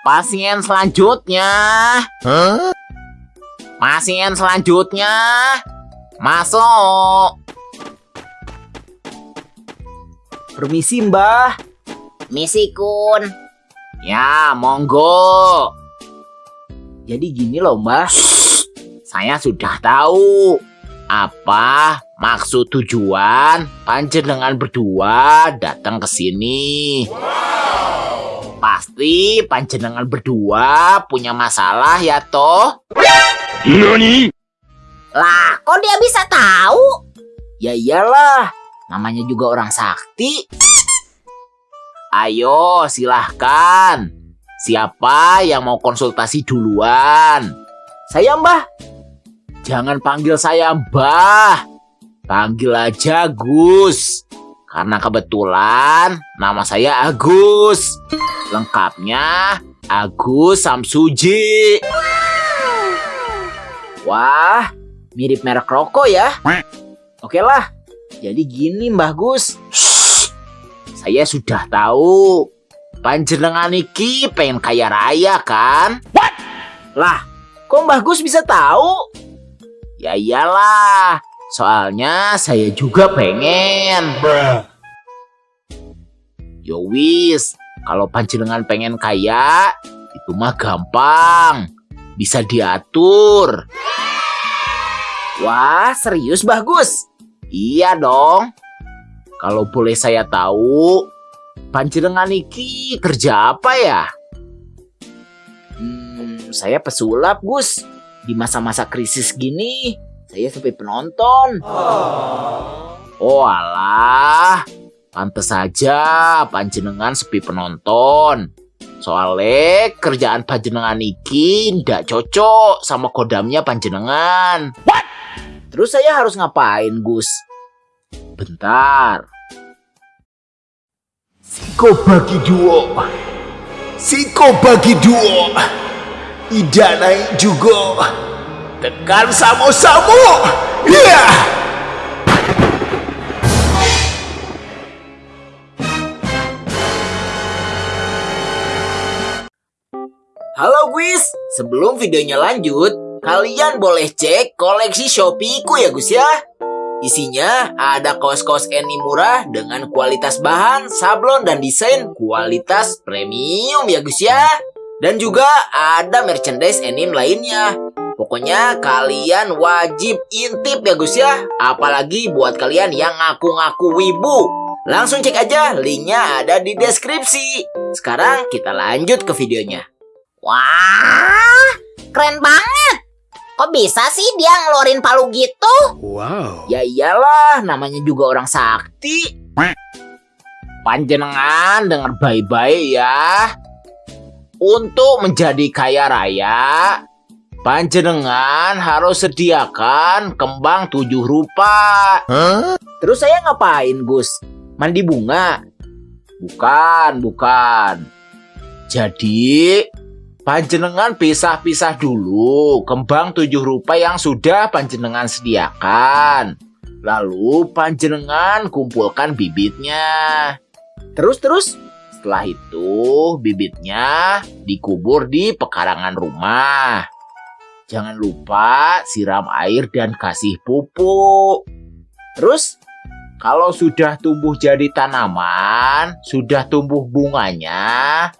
Pasien selanjutnya. Pasien selanjutnya. Masuk. Permisi mbah. Misi Kun. Ya, monggo. Jadi gini loh mbah. Saya sudah tahu apa maksud tujuan panjenengan berdua datang ke sini. Pasti panjenengan berdua punya masalah ya toh? Lah, kok dia bisa tahu? Ya iyalah. Namanya juga orang sakti. Ayo silahkan. Siapa yang mau konsultasi duluan? Saya mbah. Jangan panggil saya Mbah. Panggil aja Gus. Karena kebetulan nama saya Agus. Lengkapnya Agus Samsuji. Wah, mirip merek rokok ya. Oke lah. Jadi gini Mbah Gus. Saya sudah tahu. Panjenengan iki pengen kaya raya kan? Lah, kok Mbah Gus bisa tahu? Ya iyalah. Soalnya saya juga pengen. Yo wis, kalau panjenengan pengen kaya, itu mah gampang. Bisa diatur. Wah, serius Mbah Gus? Iya dong. Kalau boleh saya tahu, panjenengan iki kerja apa ya? Hmm, saya pesulap Gus. Di masa-masa krisis gini, saya sepi penonton. Oh alah, pantes saja panjenengan sepi penonton. Soalnya kerjaan panjenengan iki ndak cocok sama kodamnya panjenengan. Terus saya harus ngapain Gus? Bentar, Siko bagi dua. Siko bagi dua. Ida naik juga. Tekan samo-samo. Iya. Halo Gus, sebelum videonya lanjut, kalian boleh cek koleksi Shopee-ku ya Gus ya. Isinya ada kaos-kaos Eni murah dengan kualitas bahan, sablon, dan desain kualitas premium ya Gus ya. Dan juga ada merchandise Enim lainnya. Pokoknya kalian wajib intip ya Gus ya. Apalagi buat kalian yang ngaku-ngaku wibu. Langsung cek aja, linknya ada di deskripsi. Sekarang kita lanjut ke videonya. Wah, keren banget. Kok bisa sih dia ngeluarin palu gitu? Wow. Ya iyalah, namanya juga orang sakti. panjenengan dengar baik-baik ya. Untuk menjadi kaya raya, panjenengan harus sediakan kembang tujuh rupa. Terus saya ngapain, Gus? Mandi bunga? Bukan, bukan. Jadi, panjenengan pisah-pisah dulu kembang tujuh rupa yang sudah panjenengan sediakan. Lalu panjenengan kumpulkan bibitnya. Terus-terus? Setelah itu, bibitnya dikubur di pekarangan rumah. Jangan lupa siram air dan kasih pupuk. Terus? Kalau sudah tumbuh jadi tanaman, sudah tumbuh bunganya,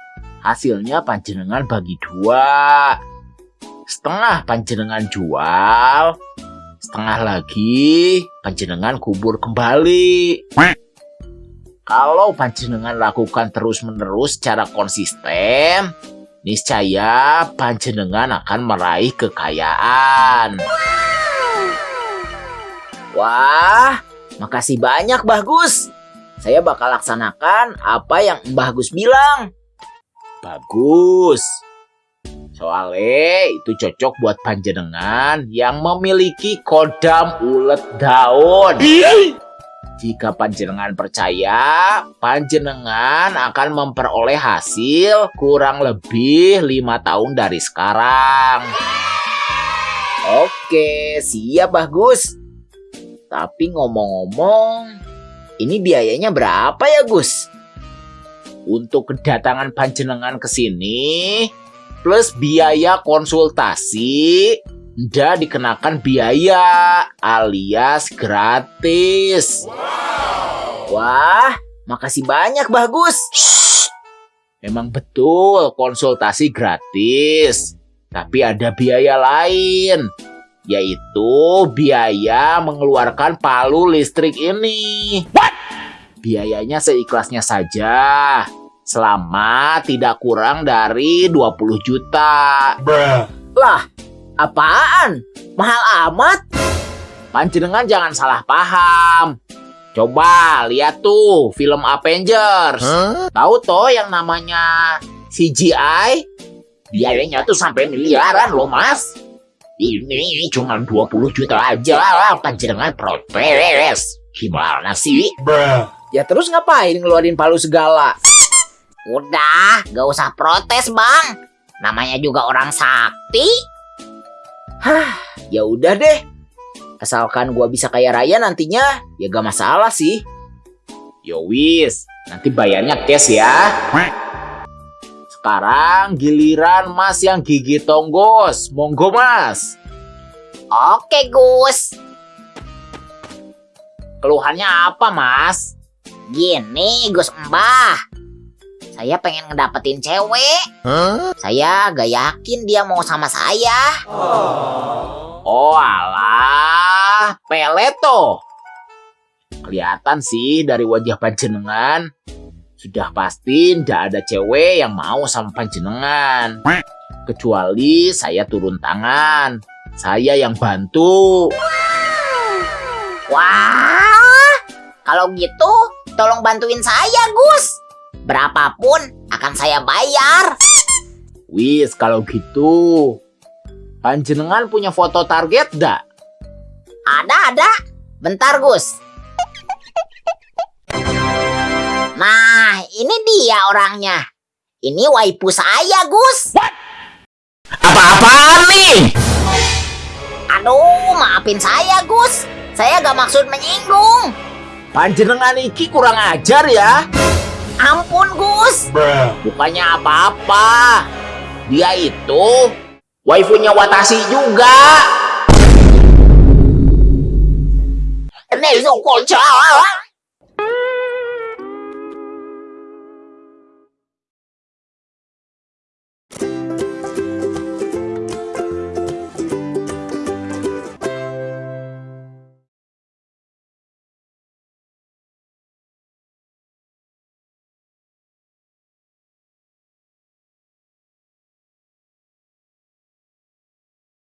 hasilnya panjenengan bagi dua. Setengah panjenengan jual, setengah lagi panjenengan kubur kembali. Kalau panjenengan lakukan terus-menerus secara konsisten, niscaya panjenengan akan meraih kekayaan. Wah, makasih banyak Mbah Gus. Saya bakal laksanakan apa yang Mbah Gus bilang. Bagus. Soalnya itu cocok buat panjenengan yang memiliki kodam ulet daun. Jika panjenengan percaya, panjenengan akan memperoleh hasil kurang lebih lima tahun dari sekarang. Oke, siap Mbah Gus. Tapi ngomong-ngomong, ini biayanya berapa ya Gus? Untuk kedatangan panjenengan ke sini plus biaya konsultasi ndak dikenakan biaya alias gratis. Wah, makasih banyak Bagus. Memang betul konsultasi gratis, tapi ada biaya lain, yaitu biaya mengeluarkan palu listrik ini. Biayanya seikhlasnya saja, selama tidak kurang dari 20 juta. Lah, apaan? Mahal amat? Panjenengan jangan salah paham. Coba lihat tuh film Avengers. Tahu toh yang namanya CGI? Biayanya tuh sampai miliaran loh mas. Ini cuma 20 juta aja lah panjenengan protes. Gimana sih? Ya terus ngapain ngeluarin palu segala? Udah, gak usah protes bang. Namanya juga orang sakti. Ya udah deh. Asalkan gua bisa kaya raya nantinya, ya gak masalah sih. Yo wis, nanti bayarnya cash ya. Sekarang giliran mas yang gigi tonggos. Monggo mas. Oke Gus. Keluhannya apa mas? Gini Gus Mbah. Saya pengen ngedapetin cewek. Saya gak yakin dia mau sama saya. Oh alah, peleto. Kelihatan sih dari wajah panjenengan. Sudah pasti ndak ada cewek yang mau sama panjenengan. Kecuali saya turun tangan. Saya yang bantu. Wah, kalau gitu tolong bantuin saya Gus. Berapapun akan saya bayar. Wis kalau gitu. Panjenengan punya foto target dak? Ada, ada. Bentar, Gus. Nah, ini dia orangnya. Ini waifu saya, Gus. Apa-apaan nih? Aduh, maafin saya, Gus. Saya gak maksud menyinggung. Panjenengan iki kurang ajar ya. Ampun, Gus. Bukannya apa-apa. Dia itu waifunya Watashi juga. Ini kocak.